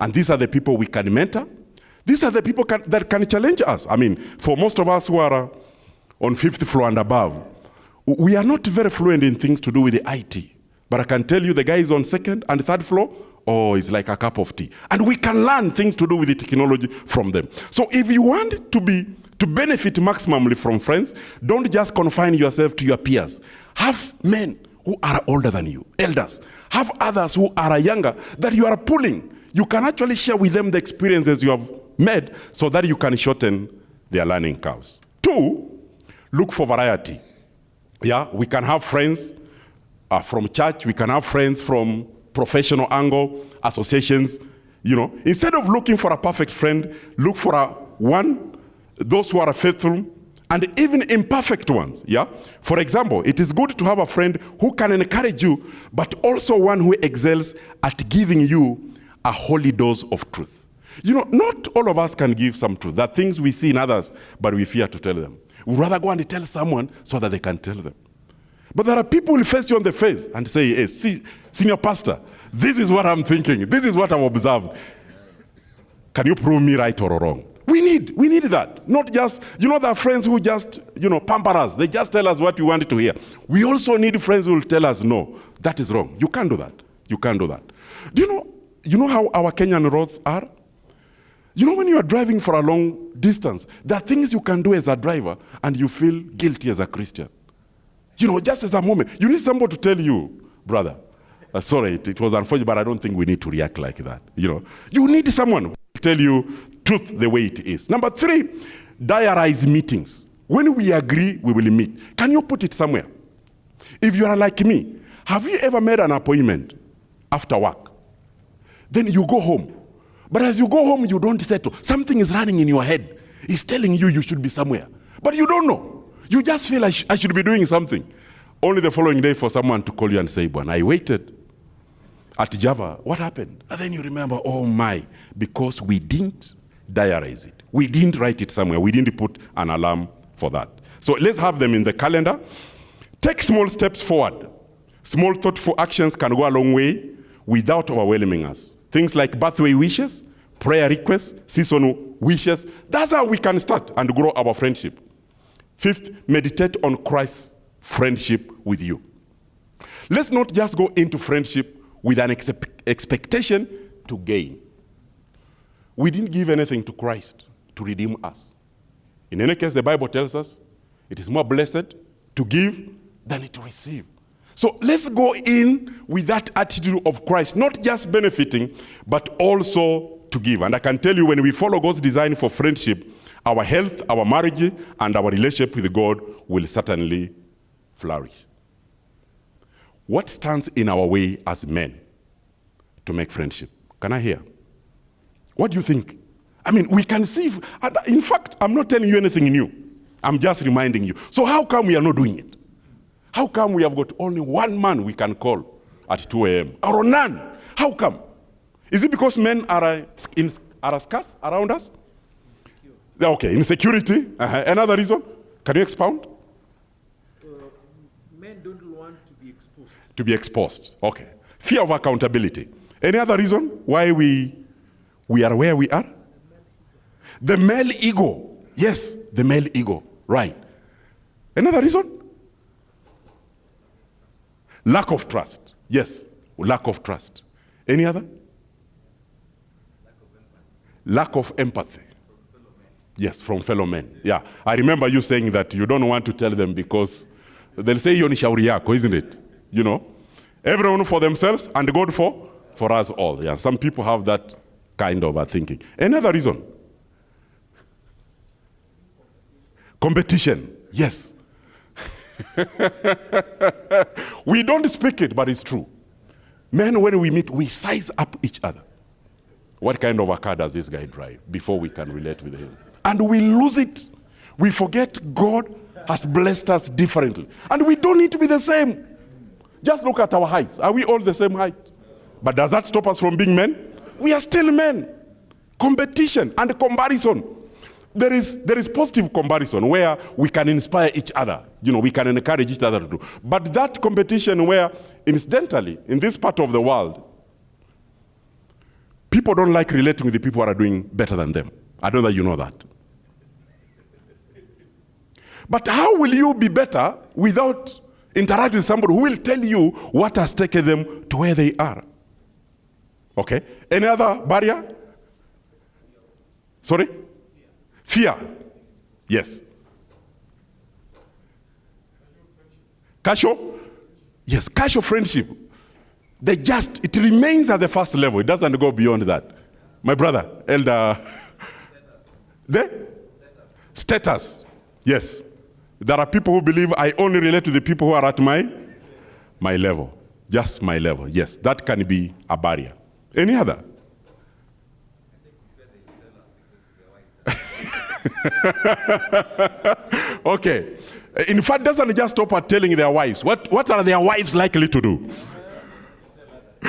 And these are the people we can mentor. These are the people can, that can challenge us. I mean, for most of us who are on fifth floor and above, we are not very fluent in things to do with the IT. But I can tell you the guys on second and third floor, oh, it's like a cup of tea. And we can learn things to do with the technology from them. So if you want to be to benefit maximally from friends, don't just confine yourself to your peers. Have men who are older than you, elders. Have others who are younger that you are pulling. You can actually share with them the experiences you have made so that you can shorten their learning curves. Two, look for variety. Yeah, we can have friends uh, from church, we can have friends from professional angle, associations. You know, instead of looking for a perfect friend, look for a one, those who are faithful, and even imperfect ones. Yeah. For example, it is good to have a friend who can encourage you, but also one who excels at giving you a holy dose of truth. You know, not all of us can give some truth. There are things we see in others, but we fear to tell them. We'd rather go and tell someone so that they can tell them. But there are people who face you on the face and say, hey, see, senior pastor, this is what I'm thinking. This is what I've observed. Can you prove me right or wrong? We need, we need that. Not just, you know, there are friends who just, you know, pamper us. They just tell us what we wanted to hear. We also need friends who will tell us, no, that is wrong. You can't do that. You can't do that. Do you know, you know how our Kenyan roads are? You know, when you are driving for a long distance, there are things you can do as a driver and you feel guilty as a Christian. You know, just as a moment. You need somebody to tell you, brother, uh, sorry, it, it, was unfortunate, but I don't think we need to react like that. You know, you need someone to tell you truth the way it is. Number three, diarize meetings. When we agree, we will meet. Can you put it somewhere? If you are like me, have you ever made an appointment after work? Then you go home but as you go home, you don't settle. Something is running in your head. It's telling you you should be somewhere. But you don't know. You just feel I, sh I should be doing something. Only the following day for someone to call you and say, Bon, I waited at Java. What happened? And then you remember, oh my, because we didn't diarize it. We didn't write it somewhere. We didn't put an alarm for that. So let's have them in the calendar. Take small steps forward. Small thoughtful actions can go a long way without overwhelming us. Things like birthday wishes, prayer requests, seasonal wishes. That's how we can start and grow our friendship. Fifth, meditate on Christ's friendship with you. Let's not just go into friendship with an ex expectation to gain. We didn't give anything to Christ to redeem us. In any case, the Bible tells us it is more blessed to give than to receive. So let's go in with that attitude of Christ, not just benefiting, but also to give. And I can tell you when we follow God's design for friendship, our health, our marriage, and our relationship with God will certainly flourish. What stands in our way as men to make friendship? Can I hear? What do you think? I mean, we can see, in fact, I'm not telling you anything new. I'm just reminding you. So how come we are not doing it? How come we have got only one man we can call at 2 a.m. or none? How come? Is it because men are, uh, in, are scarce around us? Insecure. Okay, insecurity. Uh -huh. Another reason? Can you expound? Uh, men don't want to be exposed. To be exposed. Okay. Fear of accountability. Any other reason why we, we are where we are? The male ego. Yes, the male ego. Right. Another reason? Lack of trust. Yes, lack of trust. Any other? Lack of empathy. Yes, from fellow men. Yeah, I remember you saying that you don't want to tell them because they'll say hiyo ni shauri yako, isn't it? You know, everyone for themselves and God for for us all. Yeah, some people have that kind of a thinking. Another reason, competition. Yes, we don't speak it, but it's true. Men, when we meet, we size up each other. What kind of a car does this guy drive before we can relate with him? And we lose it. We forget God has blessed us differently. And we don't need to be the same. Just look at our heights. Are we all the same height? But does that stop us from being men? We are still men. Competition and comparison. There is, there is positive comparison where we can inspire each other. You know, we can encourage each other to do. But that competition where, incidentally, in this part of the world, people don't like relating with the people who are doing better than them. I don't know that you know that. But how will you be better without interacting with somebody who will tell you what has taken them to where they are? Okay. Any other barrier? Sorry? Fear. Yes. Casual? Yes, casual friendship. They just, it remains at the first level. It doesn't go beyond that. My brother, Elder. The? Status. Yes. There are people who believe I only relate to the people who are at my, my level. Just my level. Yes, that can be a barrier. Any other? okay. In fact, doesn't just stop at telling their wives. What, what are their wives likely to do?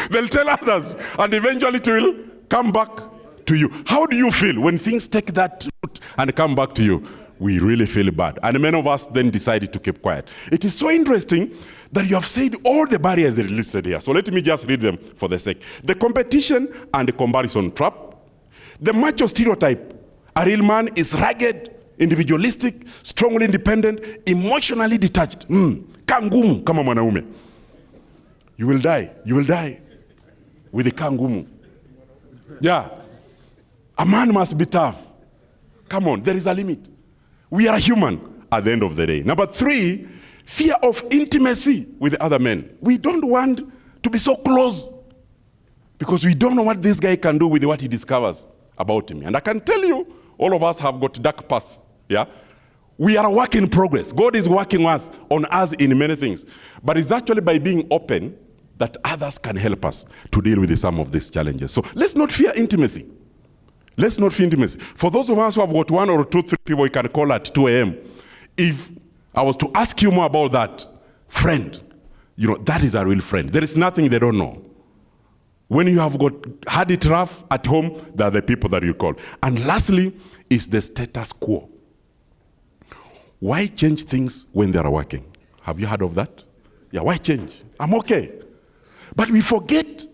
They'll tell others, and eventually it will come back to you. How do you feel when things take that route and come back to you? We really feel bad. And many of us then decided to keep quiet. It is so interesting that you have said all the barriers listed here. So let me just read them for the sake. The competition and the comparison trap. The macho stereotype. A real man is rugged, individualistic, strongly independent, emotionally detached. Mm. Kangumu kama mwanaume. You will die. You will die with the kangumu. Yeah. A man must be tough. Come on, there is a limit. We are human at the end of the day. Number three, fear of intimacy with other men. We don't want to be so close because we don't know what this guy can do with what he discovers about me. And I can tell you, all of us have got dark past. Yeah? We are a work in progress. God is working us on us in many things. But it's actually by being open that others can help us to deal with some of these challenges. So let's not fear intimacy. Let's not fear intimacy. For those of us who have got one or two, three people we can call at 2 a.m., if I was to ask you more about that, friend, you know, that is a real friend. There is nothing they don't know. When you have got had it rough at home, they are the people that you call. And lastly, is the status quo. Why change things when they are working? Have you heard of that? Yeah, why change? I'm okay. But we forget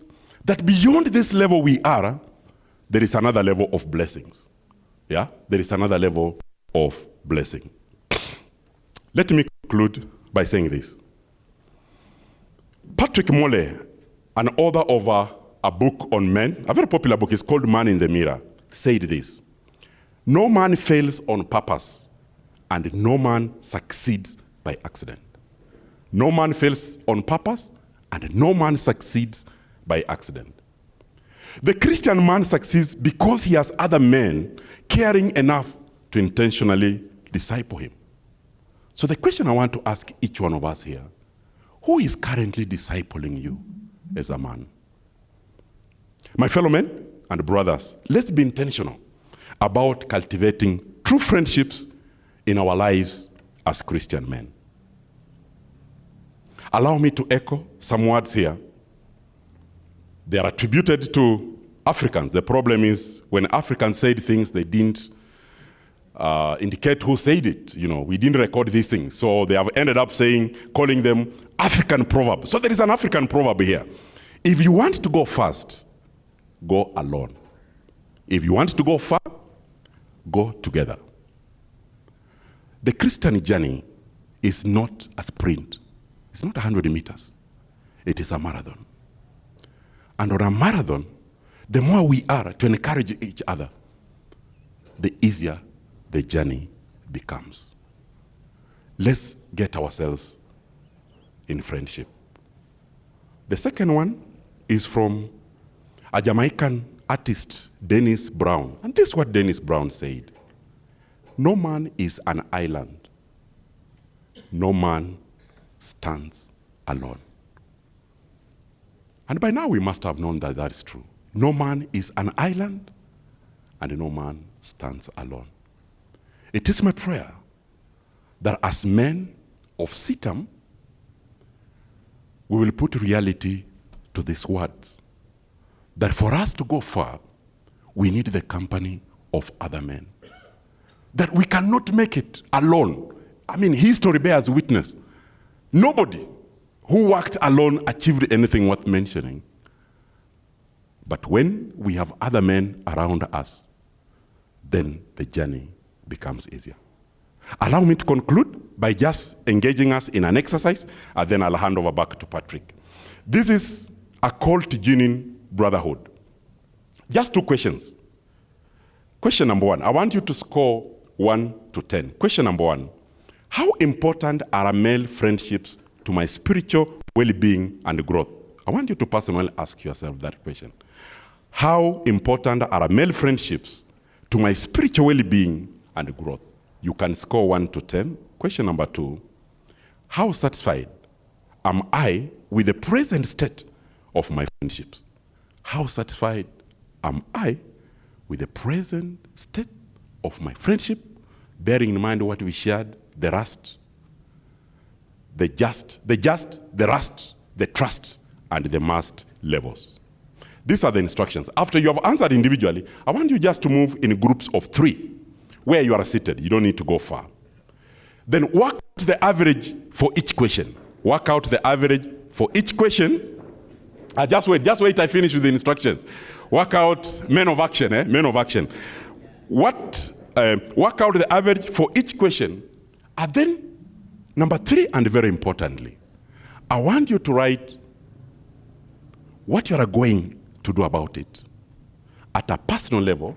that beyond this level we are, there is another level of blessings. Yeah? There is another level of blessing. Let me conclude by saying this. Patrick Morley, an author of a, a book on men, a very popular book, is called Man in the Mirror, said this No man fails on purpose, and no man succeeds by accident. No man fails on purpose, and no man succeeds by accident. The Christian man succeeds because he has other men caring enough to intentionally disciple him. So the question I want to ask each one of us here, who is currently discipling you as a man? My fellow men and brothers, let's be intentional about cultivating true friendships in our lives as Christian men. Allow me to echo some words here. They are attributed to Africans. The problem is when Africans said things, they didn't uh, indicate who said it. You know, we didn't record these things. So they have ended up saying, calling them African proverb. So there is an African proverb here. If you want to go fast, go alone. If you want to go far, go together. The Christian journey is not a sprint. It's not 100 meters. It is a marathon. And on a marathon, the more we are to encourage each other, the easier the journey becomes. Let's get ourselves in friendship. The second one is from a Jamaican artist, Dennis Brown. And this is what Dennis Brown said No man is an island, no man stands alone. And by now we must have known that that is true. No man is an island, and no man stands alone. It is my prayer that as men of CITAM, we will put reality to these words. That for us to go far, we need the company of other men. That we cannot make it alone. I mean, history bears witness. Nobody who worked alone achieved anything worth mentioning. But when we have other men around us, then the journey becomes easier. Allow me to conclude by just engaging us in an exercise, and then I'll hand over back to Patrick. This is a call to genuine brotherhood. Just two questions. Question number one, I want you to score one to 10. Question number one, how important are male friendships to my spiritual well-being and growth? I want you to personally ask yourself that question. How important are male friendships to my spiritual well-being and growth? You can score 1 to 10. Question number 2. How satisfied am I with the present state of my friendships? How satisfied am I with the present state of my friendship, bearing in mind what we shared, the rust, the just, the just, the rust, the trust, and the must levels. These are the instructions. After you have answered individually, I want you just to move in groups of three where you are seated. You don't need to go far. Then work out the average for each question. Work out the average for each question. Uh, just wait, just wait, I finish with the instructions. Work out men of action, eh? Men of action. What, uh, work out the average for each question. And then, number three, and very importantly, I want you to write what you are going to do about it at a personal level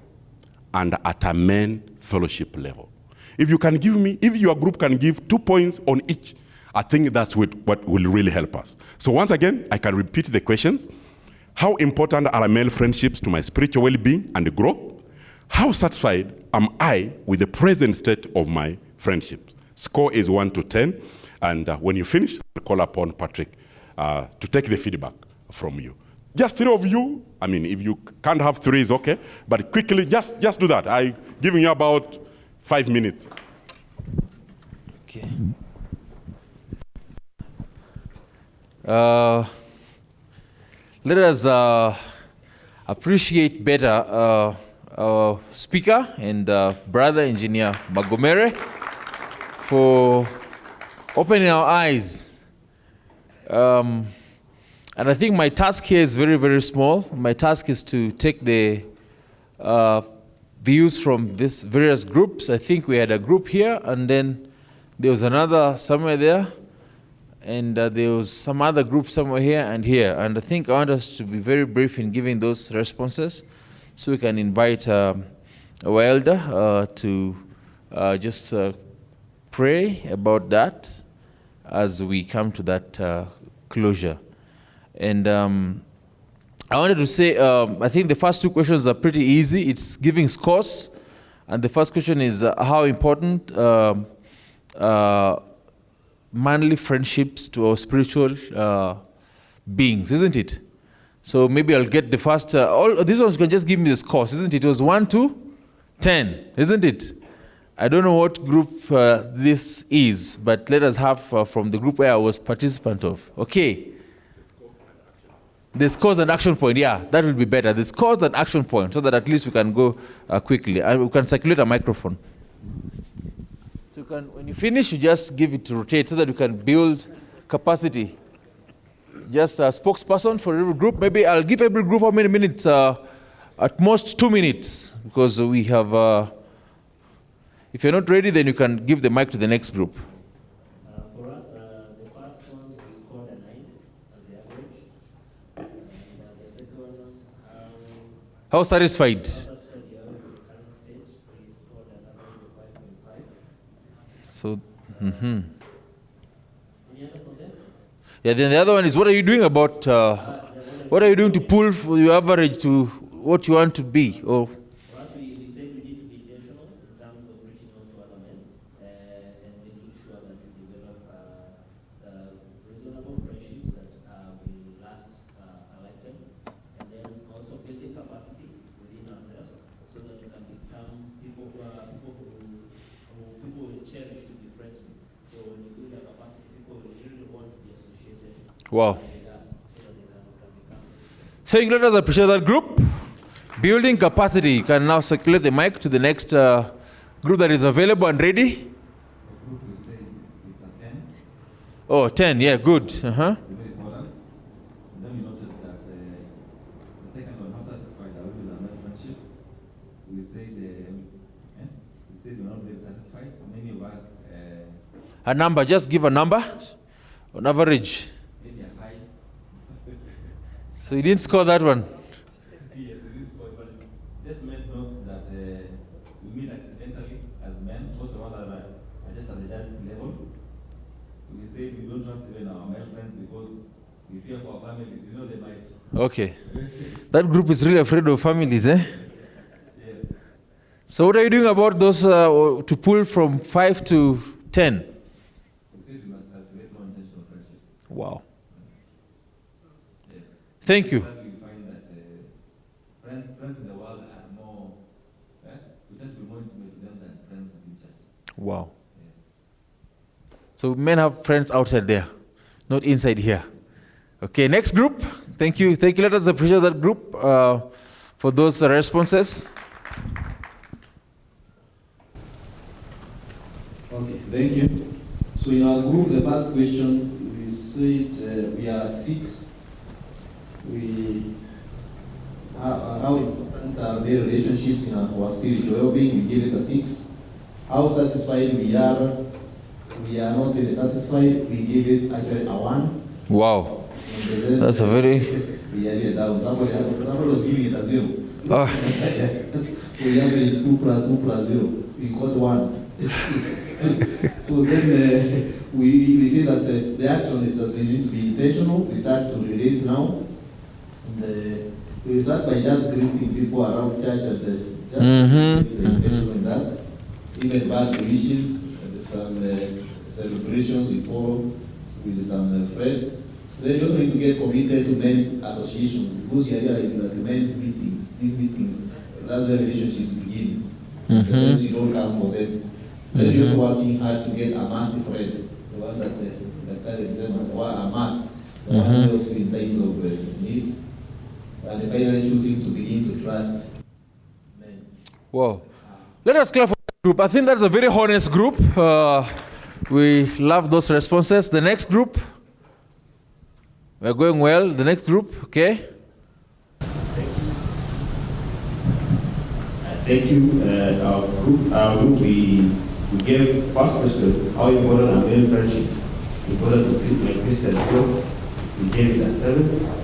and at a men fellowship level. If you can give me, if your group can give two points on each, I think that's what, what will really help us. So once again, I can repeat the questions. How important are male friendships to my spiritual well-being and growth? How satisfied am I with the present state of my friendships? Score is 1 to 10. And uh, when you finish, I'll call upon Patrick uh, to take the feedback from you. Just three of you, I mean, if you can't have three, it's okay. But quickly, just, just do that. I'm giving you about five minutes. Okay. Uh, let us uh, appreciate better uh, our speaker and brother engineer Magomere for opening our eyes. Um, and I think my task here is very, very small. My task is to take the uh, views from these various groups. I think we had a group here, and then there was another somewhere there, and uh, there was some other group somewhere here and here. And I think I want us to be very brief in giving those responses so we can invite um, our elder uh, to uh, just uh, pray about that as we come to that uh, closure. And um, I wanted to say, um, I think the first two questions are pretty easy. It's giving scores. And the first question is uh, how important um, uh, manly friendships to our spiritual uh, beings, isn't it? So maybe I'll get the first, uh, all these ones can just give me the scores, isn't it? It was 1 to 10, isn't it? I don't know what group uh, this is, but let us have uh, from the group where I was participant of. Okay. The scores and action point, yeah, that will be better. The scores and action point, so that at least we can go uh, quickly. And we can circulate a microphone. So you can, when you finish, you just give it to rotate so that you can build capacity. Just a spokesperson for every group. Maybe I'll give every group how many minutes? Uh, at most two minutes, because we have. Uh, if you're not ready, then you can give the mic to the next group. How for us, uh, the first one we scored a nine as the average. And uh, the second one, um, How satisfied? also the average with the current stage, we So, hmm yeah. Then the other one is what are you doing about? Uh, what are you doing to pull your average to what you want to be? Or For us, we, we said we need to be intentional in terms of reaching out to other men uh, and making sure that we develop uh, uh, reasonable friendships that uh, will last uh, a lifetime, and then also building capacity within ourselves so that we can become people who are people who, who people will cherish to be friends with. So when you build that capacity, people will really want to be associated wow. with us so that they can, can become. Thank you. Let us appreciate that group. Building capacity. You can now circulate the mic to the next uh, group that is available and ready. group we say it's a 10, Oh, 10. Yeah, good. Uh, the second one, how satisfied are we with our male? We say the, eh? we say we're not very satisfied. Many of us, uh, A number. Just give a number on average. Maybe are high. So you didn't score that one. yes, we didn't score but this meant notes that uh, we meet accidentally as men. Most of us are, are just at the desk level. We say we don't trust even our male friends because we fear for our families. You know, they might Okay. That group is really afraid of families, eh? Yeah. So what are you doing about those uh, to pull from 5 to 10? We say we must cultivate more intentional friendships. Wow. Yes. Thank you. Sadly, we find that uh, friends, friends in the world are more, eh? we tend to be more intimate with them than friends within church. Wow. So men have friends outside there, not inside here. Okay, next group. Thank you. Thank you. Let us appreciate that group uh, for those responses. Okay, thank you. So in our group, the first question, we said uh, we are at six. We, how, how important are their relationships in our, spiritual well-being? We give it a six. How satisfied we are? We are not very satisfied. We give it actually a one. Wow. That's a very. We are really down. Somebody, somebody was giving it a zero. Oh, we average two plus two plus zero. We got one. so then uh, we, we see that uh, the action is that we need to be intentional. We start to relate now. And, we start by just greeting people around church and uh, just Mhm, be intentional in that. Even bad wishes, and some uh, celebrations we follow with some uh, friends. Then you also need to get committed to men's associations because you are realizing that the men's meetings, these meetings, that's where relationships begin. Mhm. The friends you don't come for them. Then you're also working hard to get a massive friend, the one that the, the kind of exam, or a must, the one Mhm. who helps you in times of uh, need. And finally choosing to begin to trust men. wow. Let us clap for that group. I think that's a very honest group. Uh, we love those responses. The next group. We're going well. The next group, okay? Thank you. Thank you. Uh, our group, our group, we, we gave first question, how important are male friendships important to Chris- like Christian growth. We gave it at seven.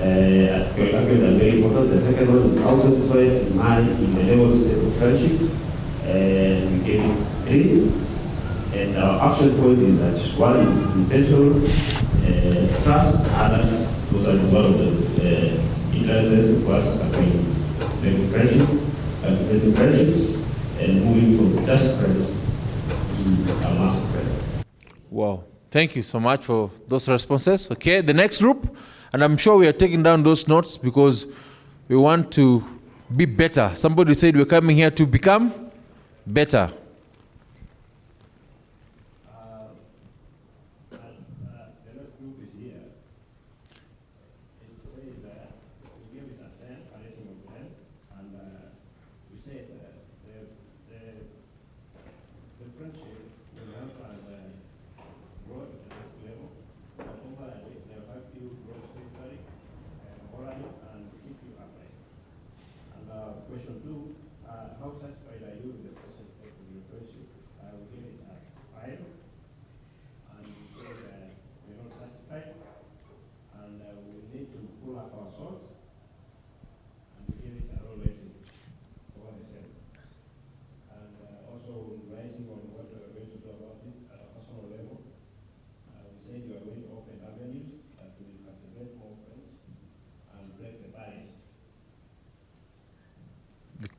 I feel that very important. The second one is how satisfied a man in the level state of friendship. And we gave. And our action point is that one is intentional, uh, trust others, those are one of the uh, ingredients for us having making friendship, cultivating friendships, and moving from just friends to a must friend. Wow. Thank you so much for those responses. Okay, the next group, and I'm sure we are taking down those notes because we want to be better. Somebody said we're coming here to become better.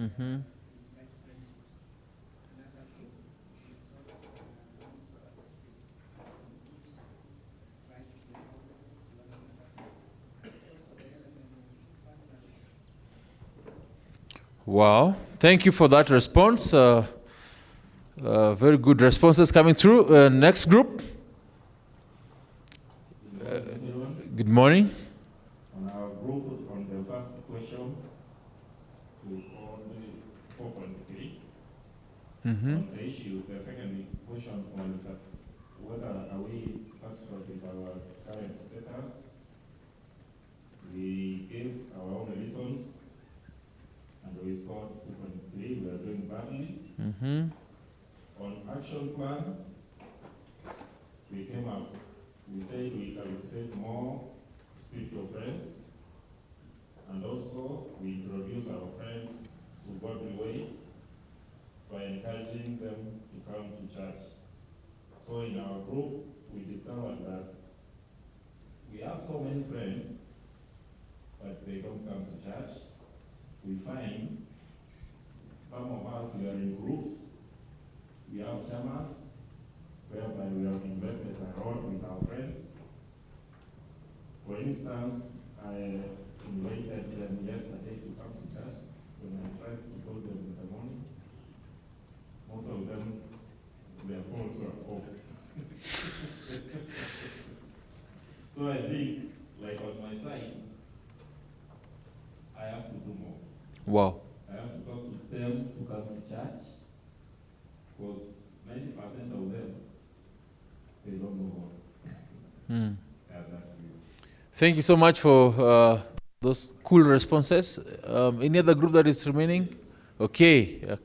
Mm-hmm. Wow, thank you for that response. Uh, uh, very good responses coming through. Uh, next group. Uh, good morning. Wow. I have to talk to them to come to church because 90% of them, they don't know God. Mm. Thank you so much for uh, those cool responses. Um, any other group that is remaining? Okay. Uh,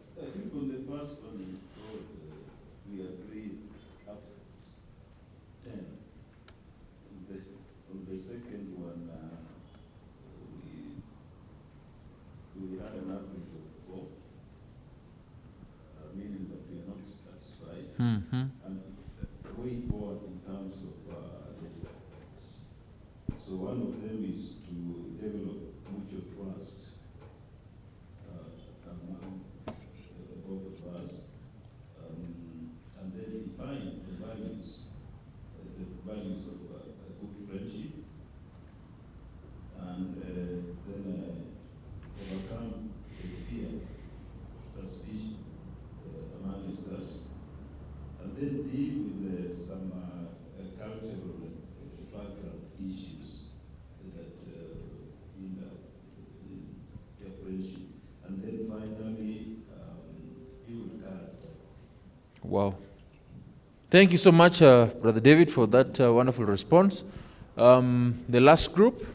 Thank you so much, uh, Brother David, for that uh, wonderful response. Um, the last group,